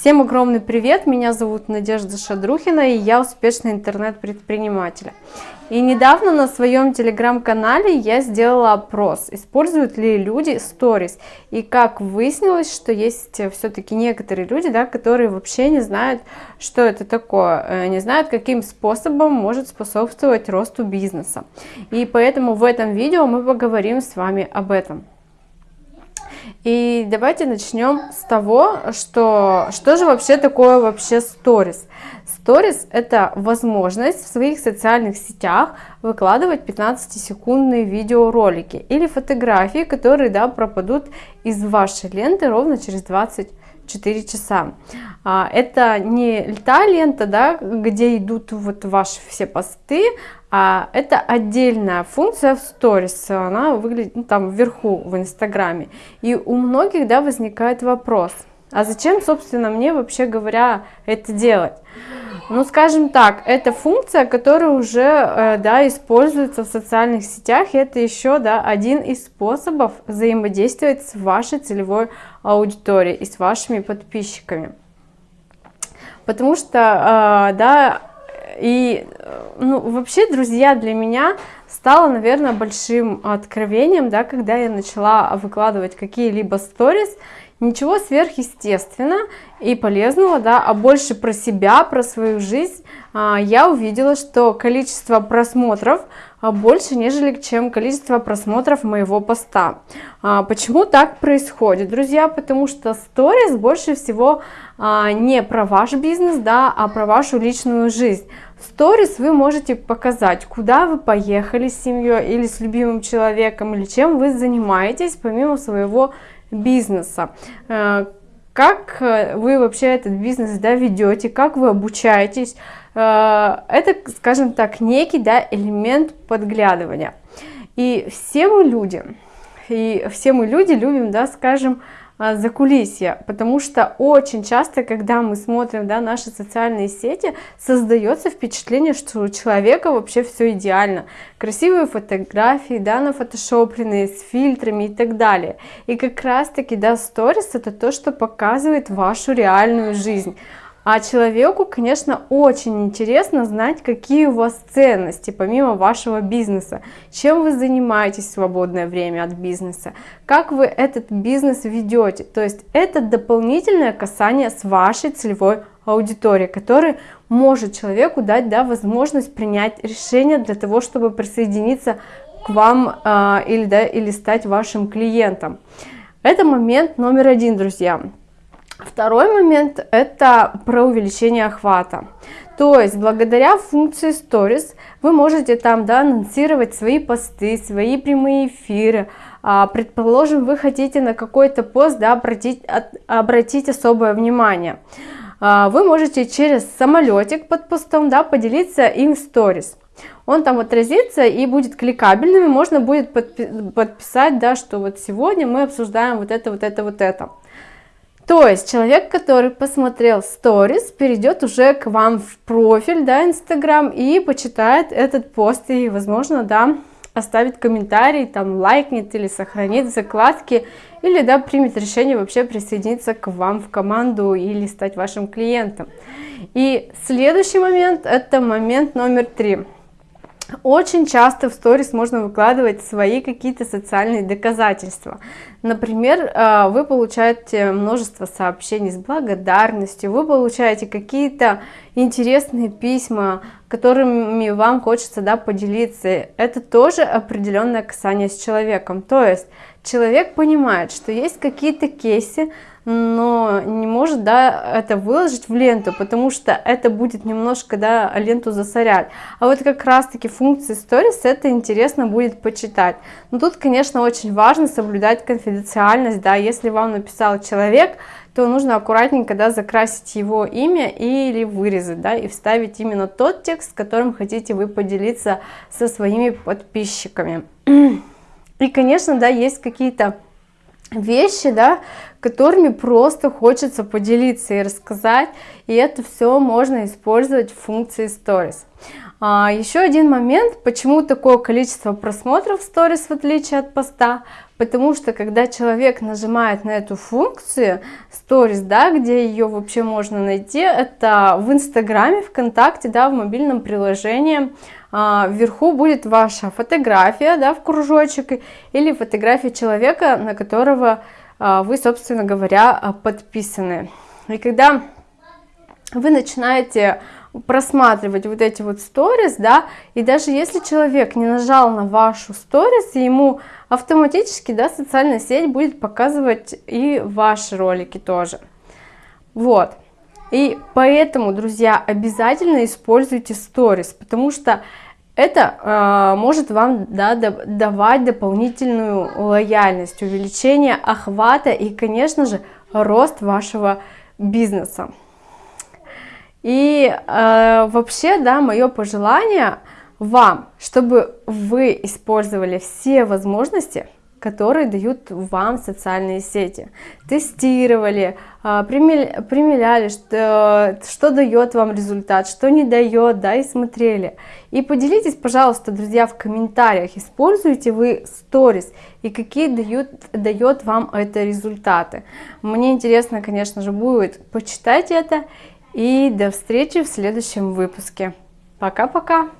Всем огромный привет, меня зовут Надежда Шадрухина и я успешный интернет-предприниматель. И недавно на своем телеграм-канале я сделала опрос, используют ли люди сторис. И как выяснилось, что есть все-таки некоторые люди, да, которые вообще не знают, что это такое, э, не знают, каким способом может способствовать росту бизнеса. И поэтому в этом видео мы поговорим с вами об этом. И давайте начнем с того, что, что же вообще такое вообще сторис. Сторис это возможность в своих социальных сетях выкладывать 15-секундные видеоролики или фотографии, которые да, пропадут из вашей ленты ровно через 20 4 часа. А, это не та лента, да, где идут вот ваши все посты, а это отдельная функция в сторис, она выглядит ну, там вверху в инстаграме. И у многих, да, возникает вопрос, а зачем, собственно, мне вообще говоря это делать? Ну, скажем так, это функция, которая уже, э, да, используется в социальных сетях, и это еще, да, один из способов взаимодействовать с вашей целевой аудиторией и с вашими подписчиками. Потому что, э, да, и, ну, вообще, друзья, для меня стало, наверное, большим откровением, да, когда я начала выкладывать какие-либо сторис, Ничего сверхъестественного и полезного, да, а больше про себя, про свою жизнь. А, я увидела, что количество просмотров больше, нежели чем количество просмотров моего поста. А, почему так происходит, друзья? Потому что сторис больше всего не про ваш бизнес, да, а про вашу личную жизнь. Сторис вы можете показать, куда вы поехали с семьей или с любимым человеком, или чем вы занимаетесь помимо своего бизнеса. Э, как э, вы вообще этот бизнес да, ведете, как вы обучаетесь. Э, это, скажем так, некий да, элемент подглядывания. И все мы люди, и все мы люди любим, да, скажем, а, за кулисье, потому что очень часто, когда мы смотрим да, наши социальные сети, создается впечатление, что у человека вообще все идеально. Красивые фотографии, да, нафотошопленные, с фильтрами и так далее. И как раз таки, да, сторис это то, что показывает вашу реальную жизнь. А человеку, конечно, очень интересно знать, какие у вас ценности, помимо вашего бизнеса, чем вы занимаетесь в свободное время от бизнеса, как вы этот бизнес ведете. То есть это дополнительное касание с вашей целевой аудиторией, который может человеку дать да, возможность принять решение для того, чтобы присоединиться к вам э, или, да, или стать вашим клиентом. Это момент номер один, друзья. Второй момент это про увеличение охвата. То есть благодаря функции Stories вы можете там да, анонсировать свои посты, свои прямые эфиры. А, предположим, вы хотите на какой-то пост да, обратить, обратить особое внимание. А, вы можете через самолетик под постом да, поделиться им в Stories. Он там отразится и будет кликабельным, и можно будет подписать, да, что вот сегодня мы обсуждаем вот это, вот это, вот это. То есть человек, который посмотрел сторис, перейдет уже к вам в профиль, да, Инстаграм и почитает этот пост и, возможно, да, оставит комментарий, там, лайкнет или сохранит закладки, или, да, примет решение вообще присоединиться к вам в команду или стать вашим клиентом. И следующий момент, это момент номер три. Очень часто в сторис можно выкладывать свои какие-то социальные доказательства. Например, э, вы получаете множество сообщений с благодарностью, вы получаете какие-то интересные письма, которыми вам хочется да, поделиться. Это тоже определенное касание с человеком. То есть человек понимает, что есть какие-то кейсы, но не может да, это выложить в ленту, потому что это будет немножко да, ленту засорять. А вот как раз таки функции Stories это интересно будет почитать. Но тут, конечно, очень важно соблюдать конфиденциальность. Да, если вам написал человек, то нужно аккуратненько да, закрасить его имя или вырезать, да, и вставить именно тот текст, которым хотите вы поделиться со своими подписчиками. И, конечно, да, есть какие-то вещи, да, которыми просто хочется поделиться и рассказать, и это все можно использовать в функции Stories. А, еще один момент, почему такое количество просмотров Stories в отличие от поста, потому что когда человек нажимает на эту функцию Stories, да, где ее вообще можно найти, это в Инстаграме, ВКонтакте, да, в мобильном приложении, а, вверху будет ваша фотография, да, в кружочек, или фотография человека, на которого а, вы, собственно говоря, подписаны. И когда вы начинаете просматривать вот эти вот сторис, да, и даже если человек не нажал на вашу сторис, ему автоматически, да, социальная сеть будет показывать и ваши ролики тоже. Вот. И поэтому, друзья, обязательно используйте сторис, потому что это э, может вам да, давать дополнительную лояльность, увеличение охвата и, конечно же, рост вашего бизнеса. И э, вообще, да, мое пожелание вам, чтобы вы использовали все возможности, которые дают вам социальные сети. Тестировали, э, примеряли, что, что дает вам результат, что не дает, да, и смотрели. И поделитесь, пожалуйста, друзья, в комментариях, используете вы сторис и какие дают, дает вам это результаты. Мне интересно, конечно же, будет почитать это и до встречи в следующем выпуске. Пока-пока!